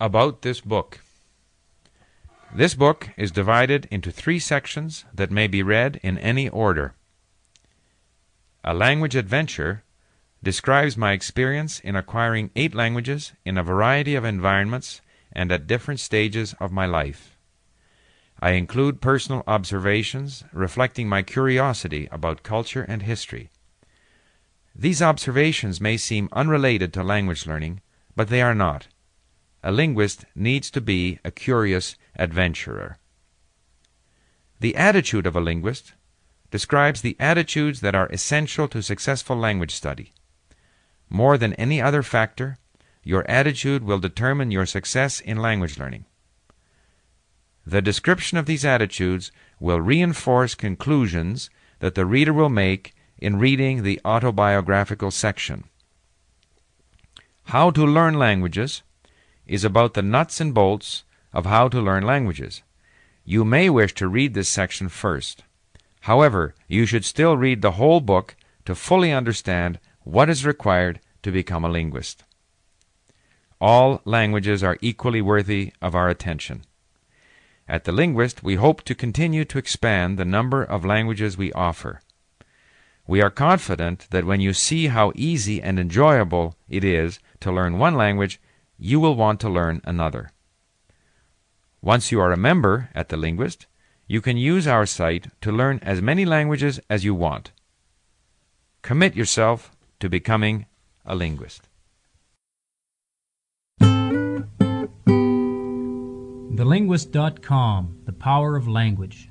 About this book. This book is divided into three sections that may be read in any order. A Language Adventure describes my experience in acquiring eight languages in a variety of environments and at different stages of my life. I include personal observations reflecting my curiosity about culture and history. These observations may seem unrelated to language learning, but they are not. A linguist needs to be a curious adventurer. The attitude of a linguist describes the attitudes that are essential to successful language study. More than any other factor, your attitude will determine your success in language learning. The description of these attitudes will reinforce conclusions that the reader will make in reading the autobiographical section. How to Learn Languages is about the nuts and bolts of how to learn languages. You may wish to read this section first. However, you should still read the whole book to fully understand what is required to become a linguist. All languages are equally worthy of our attention. At The Linguist, we hope to continue to expand the number of languages we offer. We are confident that when you see how easy and enjoyable it is to learn one language, you will want to learn another. Once you are a member at The Linguist, you can use our site to learn as many languages as you want. Commit yourself to becoming a linguist. TheLinguist.com The Power of Language.